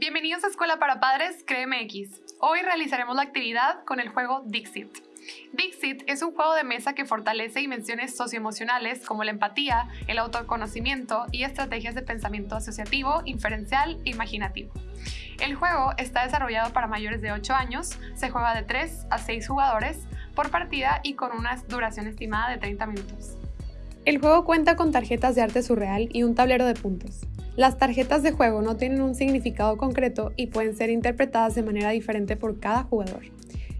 Bienvenidos a Escuela para Padres CREMX. Hoy realizaremos la actividad con el juego Dixit. Dixit es un juego de mesa que fortalece dimensiones socioemocionales como la empatía, el autoconocimiento y estrategias de pensamiento asociativo, inferencial e imaginativo. El juego está desarrollado para mayores de 8 años, se juega de 3 a 6 jugadores por partida y con una duración estimada de 30 minutos. El juego cuenta con tarjetas de arte surreal y un tablero de puntos. Las tarjetas de juego no tienen un significado concreto y pueden ser interpretadas de manera diferente por cada jugador.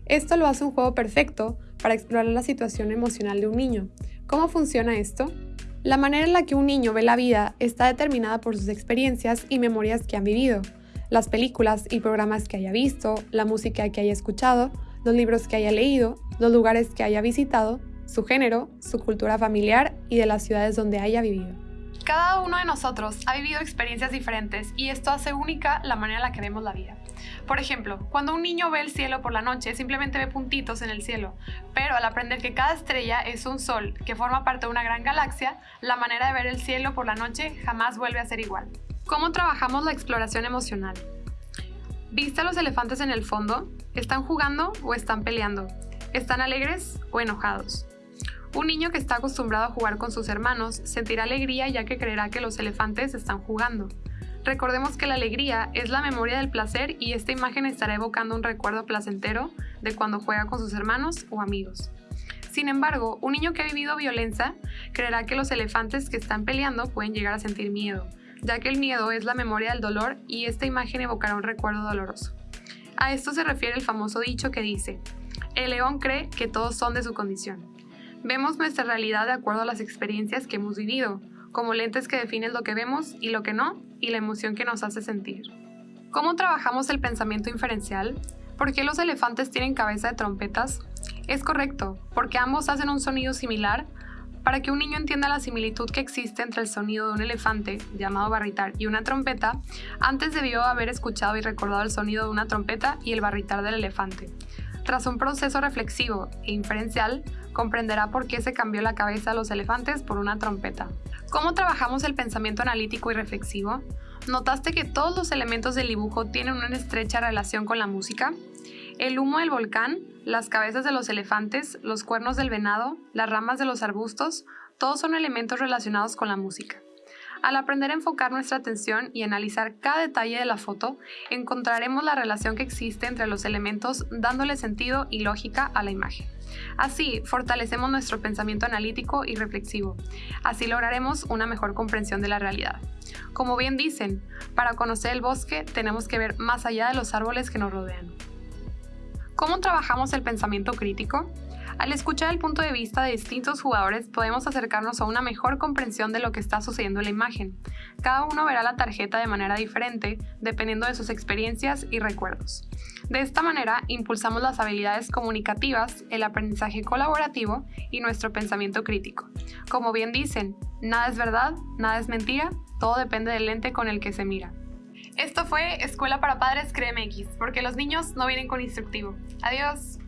Esto lo hace un juego perfecto para explorar la situación emocional de un niño. ¿Cómo funciona esto? La manera en la que un niño ve la vida está determinada por sus experiencias y memorias que han vivido, las películas y programas que haya visto, la música que haya escuchado, los libros que haya leído, los lugares que haya visitado, su género, su cultura familiar y de las ciudades donde haya vivido. Cada uno de nosotros ha vivido experiencias diferentes y esto hace única la manera en la que vemos la vida. Por ejemplo, cuando un niño ve el cielo por la noche, simplemente ve puntitos en el cielo, pero al aprender que cada estrella es un sol que forma parte de una gran galaxia, la manera de ver el cielo por la noche jamás vuelve a ser igual. ¿Cómo trabajamos la exploración emocional? ¿Viste a los elefantes en el fondo? ¿Están jugando o están peleando? ¿Están alegres o enojados? Un niño que está acostumbrado a jugar con sus hermanos sentirá alegría ya que creerá que los elefantes están jugando. Recordemos que la alegría es la memoria del placer y esta imagen estará evocando un recuerdo placentero de cuando juega con sus hermanos o amigos. Sin embargo, un niño que ha vivido violencia creerá que los elefantes que están peleando pueden llegar a sentir miedo, ya que el miedo es la memoria del dolor y esta imagen evocará un recuerdo doloroso. A esto se refiere el famoso dicho que dice, el león cree que todos son de su condición. Vemos nuestra realidad de acuerdo a las experiencias que hemos vivido, como lentes que definen lo que vemos y lo que no, y la emoción que nos hace sentir. ¿Cómo trabajamos el pensamiento inferencial? ¿Por qué los elefantes tienen cabeza de trompetas? Es correcto, porque ambos hacen un sonido similar. Para que un niño entienda la similitud que existe entre el sonido de un elefante, llamado barritar, y una trompeta, antes debió haber escuchado y recordado el sonido de una trompeta y el barritar del elefante. Tras un proceso reflexivo e inferencial, comprenderá por qué se cambió la cabeza de los elefantes por una trompeta. ¿Cómo trabajamos el pensamiento analítico y reflexivo? ¿Notaste que todos los elementos del dibujo tienen una estrecha relación con la música? El humo del volcán, las cabezas de los elefantes, los cuernos del venado, las ramas de los arbustos, todos son elementos relacionados con la música. Al aprender a enfocar nuestra atención y analizar cada detalle de la foto, encontraremos la relación que existe entre los elementos dándole sentido y lógica a la imagen. Así, fortalecemos nuestro pensamiento analítico y reflexivo. Así lograremos una mejor comprensión de la realidad. Como bien dicen, para conocer el bosque tenemos que ver más allá de los árboles que nos rodean. ¿Cómo trabajamos el pensamiento crítico? Al escuchar el punto de vista de distintos jugadores podemos acercarnos a una mejor comprensión de lo que está sucediendo en la imagen. Cada uno verá la tarjeta de manera diferente dependiendo de sus experiencias y recuerdos. De esta manera impulsamos las habilidades comunicativas, el aprendizaje colaborativo y nuestro pensamiento crítico. Como bien dicen, nada es verdad, nada es mentira, todo depende del lente con el que se mira. Esto fue Escuela para Padres CREMX, porque los niños no vienen con instructivo. Adiós.